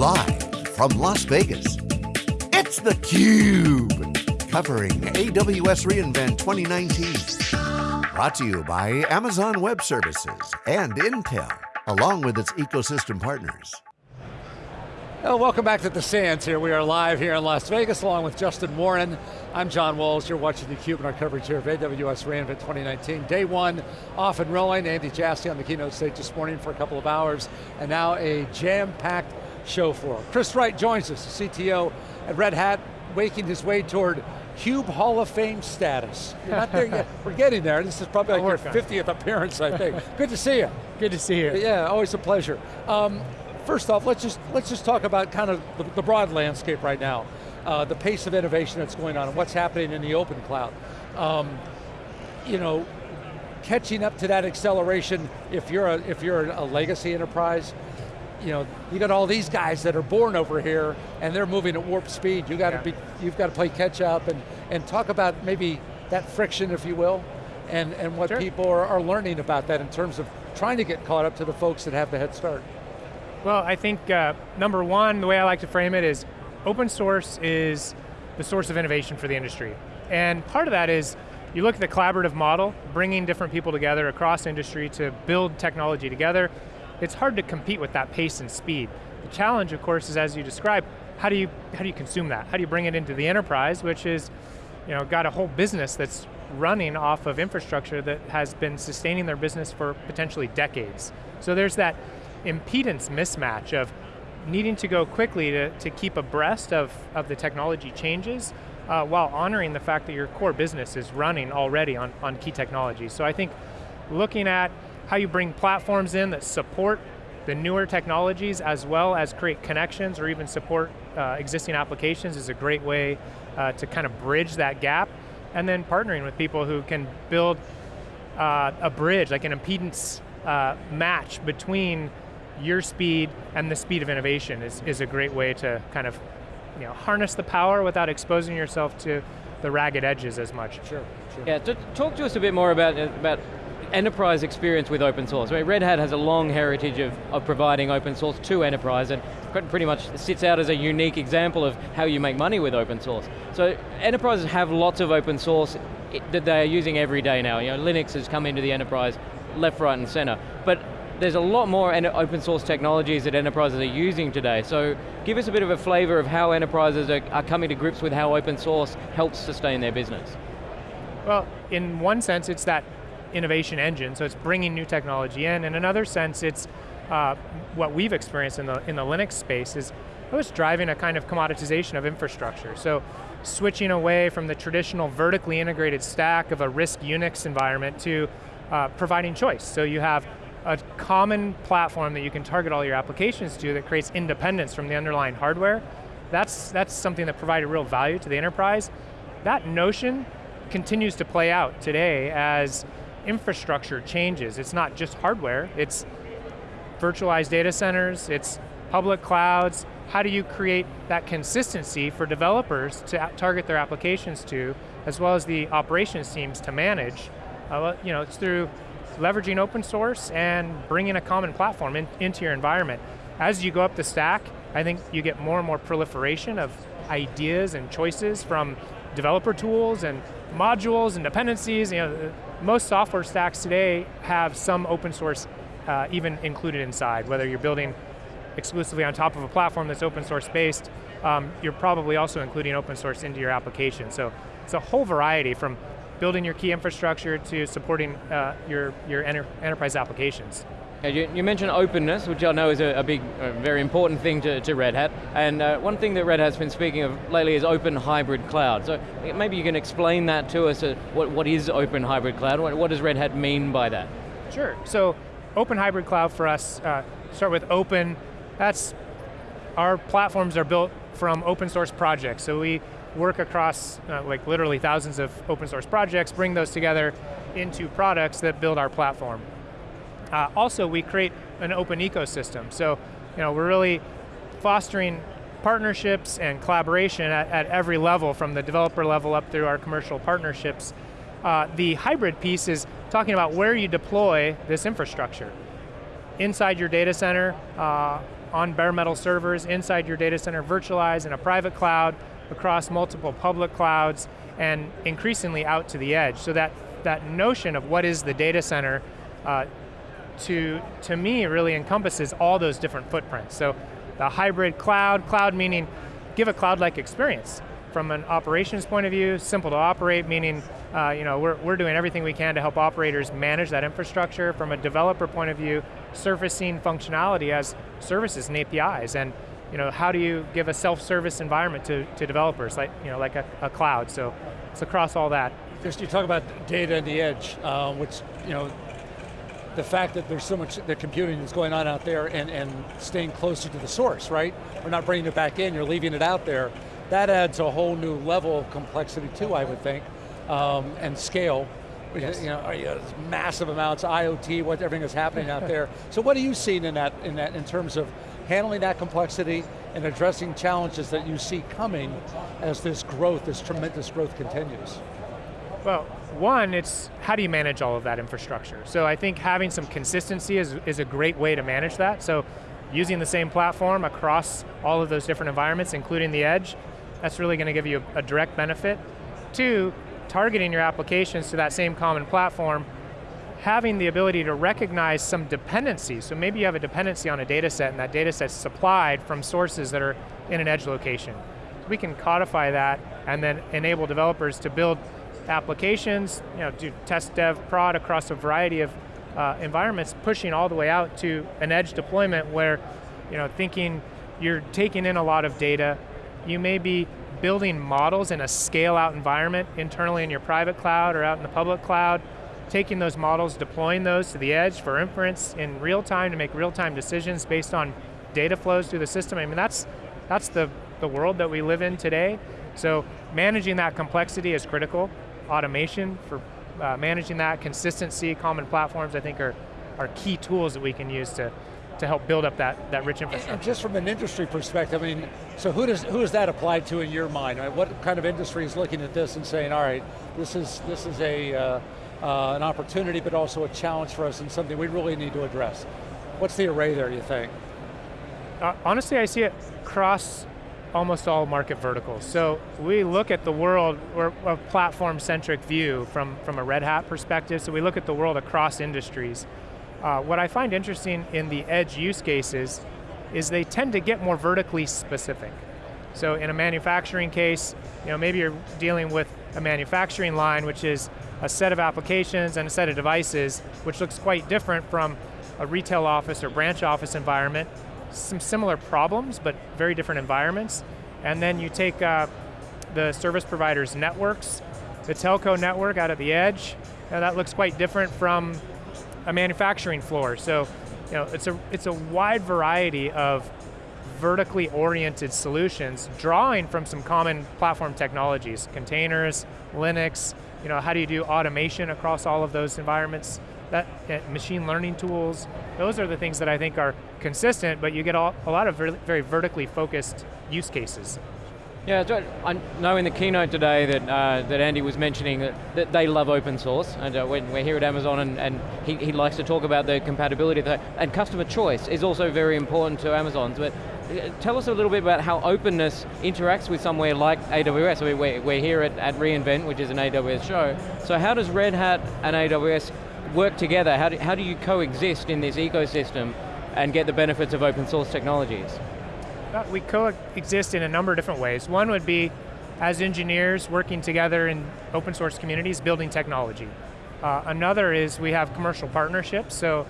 Live from Las Vegas, it's theCUBE. Covering AWS reInvent 2019. Brought to you by Amazon Web Services and Intel, along with its ecosystem partners. Well, welcome back to the Sands here. We are live here in Las Vegas along with Justin Warren. I'm John Walls, you're watching theCUBE and our coverage here of AWS reInvent 2019. Day one, off and rolling. Andy Jassy on the keynote stage this morning for a couple of hours, and now a jam-packed show floor. Chris Wright joins us, the CTO at Red Hat, making his way toward CUBE Hall of Fame status. You're not there yet. We're getting there. This is probably like your 50th appearance, I think. Good to see you. Good to see you. Yeah, always a pleasure. Um, first off, let's just, let's just talk about kind of the, the broad landscape right now. Uh, the pace of innovation that's going on and what's happening in the open cloud. Um, you know, catching up to that acceleration, if you're a, if you're a legacy enterprise, you know, you got all these guys that are born over here and they're moving at warp speed. You got to yeah. be, you've got to play catch up and, and talk about maybe that friction, if you will, and, and what sure. people are, are learning about that in terms of trying to get caught up to the folks that have the head start. Well, I think uh, number one, the way I like to frame it is open source is the source of innovation for the industry. And part of that is, you look at the collaborative model, bringing different people together across industry to build technology together, it's hard to compete with that pace and speed. The challenge, of course, is as you described, how do you, how do you consume that? How do you bring it into the enterprise, which is, you know, got a whole business that's running off of infrastructure that has been sustaining their business for potentially decades. So there's that impedance mismatch of needing to go quickly to, to keep abreast of, of the technology changes uh, while honoring the fact that your core business is running already on, on key technologies. So I think looking at how you bring platforms in that support the newer technologies as well as create connections or even support uh, existing applications is a great way uh, to kind of bridge that gap. And then partnering with people who can build uh, a bridge, like an impedance uh, match between your speed and the speed of innovation is, is a great way to kind of you know, harness the power without exposing yourself to the ragged edges as much. Sure, sure. Yeah, talk to us a bit more about, about enterprise experience with open source. Mean, Red Hat has a long heritage of, of providing open source to enterprise and pretty much sits out as a unique example of how you make money with open source. So enterprises have lots of open source that they are using every day now. You know, Linux has come into the enterprise left, right, and center. But there's a lot more open source technologies that enterprises are using today. So give us a bit of a flavor of how enterprises are, are coming to grips with how open source helps sustain their business. Well, in one sense, it's that innovation engine, so it's bringing new technology in. In another sense, it's uh, what we've experienced in the, in the Linux space is it was driving a kind of commoditization of infrastructure. So switching away from the traditional vertically integrated stack of a RISC Unix environment to uh, providing choice. So you have a common platform that you can target all your applications to that creates independence from the underlying hardware, that's, that's something that provided real value to the enterprise. That notion continues to play out today as infrastructure changes. It's not just hardware, it's virtualized data centers, it's public clouds. How do you create that consistency for developers to target their applications to, as well as the operations teams to manage? Uh, you know, it's through leveraging open source and bringing a common platform in, into your environment. As you go up the stack, I think you get more and more proliferation of ideas and choices from developer tools and modules and dependencies. You know, most software stacks today have some open source uh, even included inside, whether you're building exclusively on top of a platform that's open source based, um, you're probably also including open source into your application. So it's a whole variety from building your key infrastructure to supporting uh, your, your enter enterprise applications. You, you, mentioned openness, which I know is a, a big, a very important thing to, to Red Hat, and uh, one thing that Red Hat's been speaking of lately is open hybrid cloud. So maybe you can explain that to us, uh, what, what is open hybrid cloud, what, what, does Red Hat mean by that? Sure, so open hybrid cloud for us, uh, start with open, that's, our platforms are built from open source projects, so we work across uh, like literally thousands of open source projects, bring those together into products that build our platform. Uh, also, we create an open ecosystem. So, you know, we're really fostering partnerships and collaboration at, at every level, from the developer level up through our commercial partnerships. Uh, the hybrid piece is talking about where you deploy this infrastructure. Inside your data center, uh, on bare metal servers inside your data center, virtualized in a private cloud, across multiple public clouds, and increasingly out to the edge. So that, that notion of what is the data center, uh, to, to me really encompasses all those different footprints. So the hybrid cloud, cloud meaning give a cloud-like experience. From an operations point of view, simple to operate, meaning uh, you know, we're, we're doing everything we can to help operators manage that infrastructure. From a developer point of view, surfacing functionality as services and APIs. And you know, how do you give a self-service environment to, to developers, like, you know, like a, a cloud? So it's across all that. Just you talk about data and the edge, uh, which, you know, the fact that there's so much the computing that's going on out there and, and staying closer to the source, right? We're not bringing it back in, you're leaving it out there. That adds a whole new level of complexity too, I would think, um, and scale. Yes. You know, you know, massive amounts, IoT, what everything is happening out there. So what are you seeing in that, in that, in terms of handling that complexity and addressing challenges that you see coming as this growth, this tremendous growth continues? Well, one, it's how do you manage all of that infrastructure? So I think having some consistency is, is a great way to manage that. So using the same platform across all of those different environments, including the edge, that's really going to give you a, a direct benefit. Two, targeting your applications to that same common platform having the ability to recognize some dependencies. So maybe you have a dependency on a data set and that data set's supplied from sources that are in an edge location. We can codify that and then enable developers to build applications, you know, do test dev prod across a variety of uh, environments, pushing all the way out to an edge deployment where, you know, thinking you're taking in a lot of data, you may be building models in a scale out environment internally in your private cloud or out in the public cloud, taking those models, deploying those to the edge for inference in real time to make real time decisions based on data flows through the system. I mean, that's, that's the, the world that we live in today. So managing that complexity is critical. Automation for uh, managing that, consistency, common platforms, I think are, are key tools that we can use to, to help build up that, that rich infrastructure. And just from an industry perspective, I mean, so who does who does that apply to in your mind? What kind of industry is looking at this and saying, all right, this is this is a uh, uh, an opportunity, but also a challenge for us and something we really need to address. What's the array there, you think? Uh, honestly, I see it across almost all market verticals. So we look at the world, we're a platform-centric view from, from a Red Hat perspective, so we look at the world across industries. Uh, what I find interesting in the edge use cases is they tend to get more vertically specific. So in a manufacturing case, you know, maybe you're dealing with a manufacturing line, which is a set of applications and a set of devices, which looks quite different from a retail office or branch office environment. Some similar problems, but very different environments. And then you take uh, the service provider's networks, the telco network out at the edge, and that looks quite different from a manufacturing floor. So, you know, it's a, it's a wide variety of vertically oriented solutions, drawing from some common platform technologies, containers, Linux, you know, how do you do automation across all of those environments? That uh, machine learning tools, those are the things that I think are consistent, but you get all, a lot of very, very vertically focused use cases. Yeah, I know in the keynote today that, uh, that Andy was mentioning that, that they love open source, and uh, when we're here at Amazon and, and he, he likes to talk about the compatibility, and customer choice is also very important to Amazon. But tell us a little bit about how openness interacts with somewhere like AWS. I mean, we're, we're here at, at reInvent, which is an AWS show. So how does Red Hat and AWS work together? How do, how do you coexist in this ecosystem and get the benefits of open source technologies? We coexist in a number of different ways. One would be as engineers working together in open source communities, building technology. Uh, another is we have commercial partnerships, so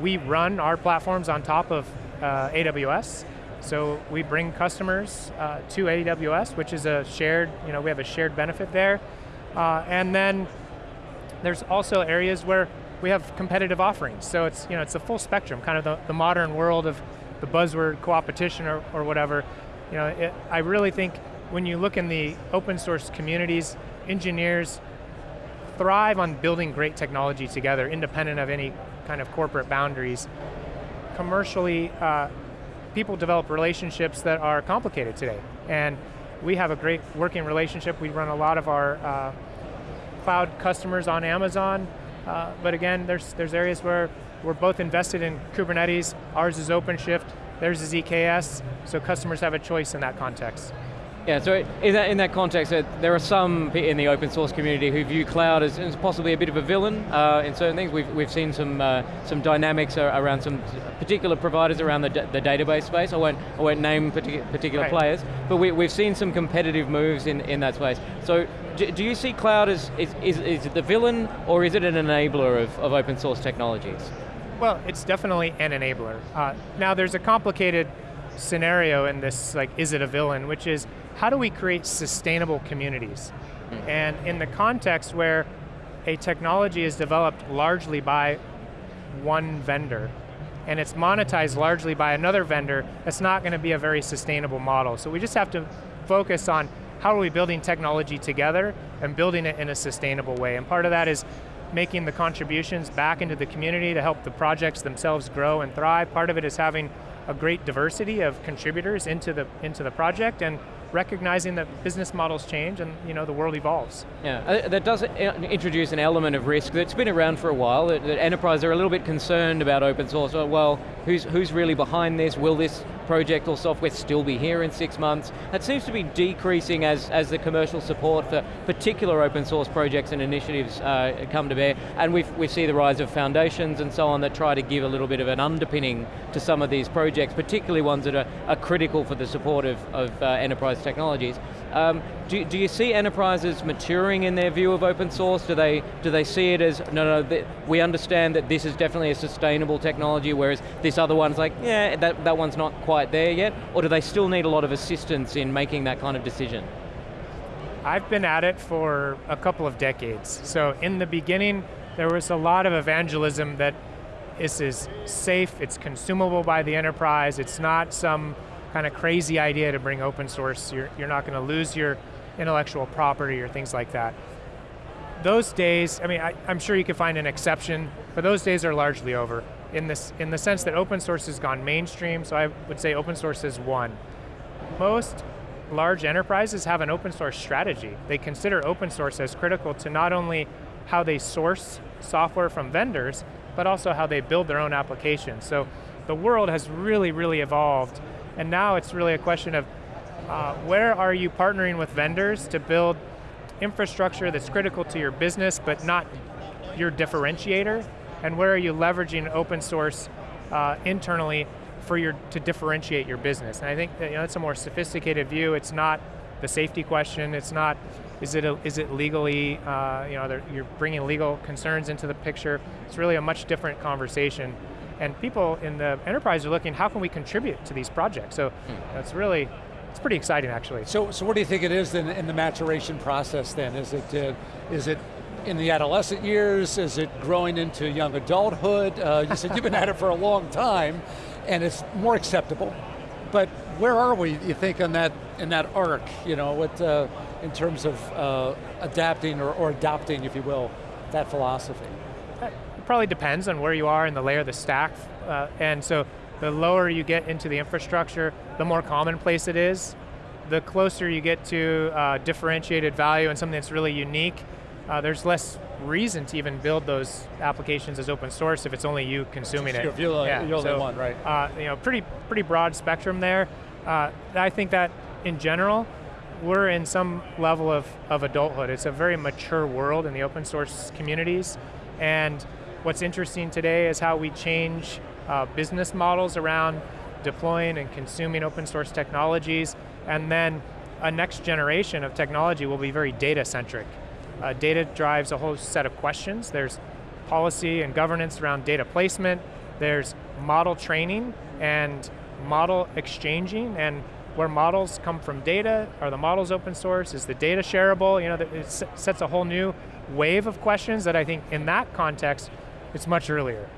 we run our platforms on top of uh, AWS, so we bring customers uh, to AWS, which is a shared, you know, we have a shared benefit there. Uh, and then there's also areas where we have competitive offerings. So it's, you know, it's a full spectrum, kind of the, the modern world of the buzzword co-opetition or, or whatever. You know, it, I really think when you look in the open source communities, engineers thrive on building great technology together, independent of any kind of corporate boundaries. Commercially, uh, people develop relationships that are complicated today. And we have a great working relationship. We run a lot of our uh, cloud customers on Amazon. Uh, but again, there's, there's areas where we're both invested in Kubernetes. Ours is OpenShift. Theirs is EKS, so customers have a choice in that context. Yeah, so in that, in that context, uh, there are some in the open source community who view cloud as, as possibly a bit of a villain uh, in certain things. We've, we've seen some, uh, some dynamics around some particular providers around the, the database space. I won't, I won't name particular, particular right. players, but we, we've seen some competitive moves in, in that space. So do, do you see cloud as, is, is, is it the villain or is it an enabler of, of open source technologies? Well, it's definitely an enabler. Uh, now there's a complicated scenario in this, like, is it a villain, which is, how do we create sustainable communities? Mm. And in the context where a technology is developed largely by one vendor, and it's monetized largely by another vendor, it's not going to be a very sustainable model. So we just have to focus on how are we building technology together and building it in a sustainable way. And part of that is making the contributions back into the community to help the projects themselves grow and thrive. Part of it is having a great diversity of contributors into the, into the project and recognizing that business models change and you know, the world evolves. Yeah, uh, that does introduce an element of risk that's been around for a while, that, that enterprises are a little bit concerned about open source. Well, who's, who's really behind this? Will this project or software still be here in six months? That seems to be decreasing as, as the commercial support for particular open source projects and initiatives uh, come to bear. And we've, we see the rise of foundations and so on that try to give a little bit of an underpinning to some of these projects, particularly ones that are, are critical for the support of, of uh, enterprise technologies. Um, do, do you see enterprises maturing in their view of open source? Do they, do they see it as, no, no, we understand that this is definitely a sustainable technology, whereas this other one's like, yeah, that, that one's not quite there yet? Or do they still need a lot of assistance in making that kind of decision? I've been at it for a couple of decades. So in the beginning, there was a lot of evangelism that this is safe, it's consumable by the enterprise, it's not some kind of crazy idea to bring open source. You're, you're not going to lose your intellectual property or things like that. Those days, I mean, I, am sure you could find an exception, but those days are largely over in, this, in the sense that open source has gone mainstream, so I would say open source is one. Most large enterprises have an open source strategy. They consider open source as critical to not only how they source software from vendors, but also how they build their own applications. So the world has really, really evolved and now it's really a question of uh, where are you partnering with vendors to build infrastructure that's critical to your business but not your differentiator? And where are you leveraging open source uh, internally for your, to differentiate your business? And I think that, you know, it's a more sophisticated view. It's not the safety question. It's not, is it, a, is it legally, uh, you know, you're bringing legal concerns into the picture. It's really a much different conversation and people in the enterprise are looking, how can we contribute to these projects? So mm. it's really, it's pretty exciting actually. So, so what do you think it is in, in the maturation process then? Is it, uh, is it in the adolescent years? Is it growing into young adulthood? Uh, you said you've been at it for a long time, and it's more acceptable. But where are we, you think, on that, in that arc, you know, what, uh, in terms of uh, adapting or, or adopting, if you will, that philosophy? Probably depends on where you are in the layer of the stack. Uh, and so the lower you get into the infrastructure, the more commonplace it is. The closer you get to uh, differentiated value and something that's really unique, uh, there's less reason to even build those applications as open source if it's only you consuming it. You're, yeah, you're so, the one, right? Uh, you know, pretty pretty broad spectrum there. Uh, I think that in general, we're in some level of, of adulthood. It's a very mature world in the open source communities, and What's interesting today is how we change uh, business models around deploying and consuming open source technologies, and then a next generation of technology will be very data centric. Uh, data drives a whole set of questions. There's policy and governance around data placement, there's model training and model exchanging, and where models come from data, are the models open source, is the data shareable? You know, it sets a whole new wave of questions that I think in that context it's much earlier.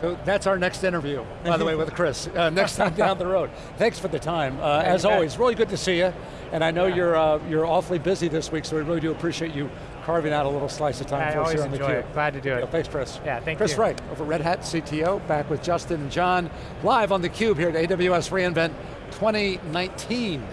So that's our next interview, by the way, with Chris. Uh, next time down the road. Thanks for the time. Uh, as always, really good to see you. And I know yeah. you're uh, you're awfully busy this week, so we really do appreciate you carving out a little slice of time I for us here on theCUBE. It. Glad to do it. thanks, Chris. Yeah, thank Chris you. Chris Wright, over Red Hat CTO, back with Justin and John, live on theCUBE here at AWS reInvent 2019.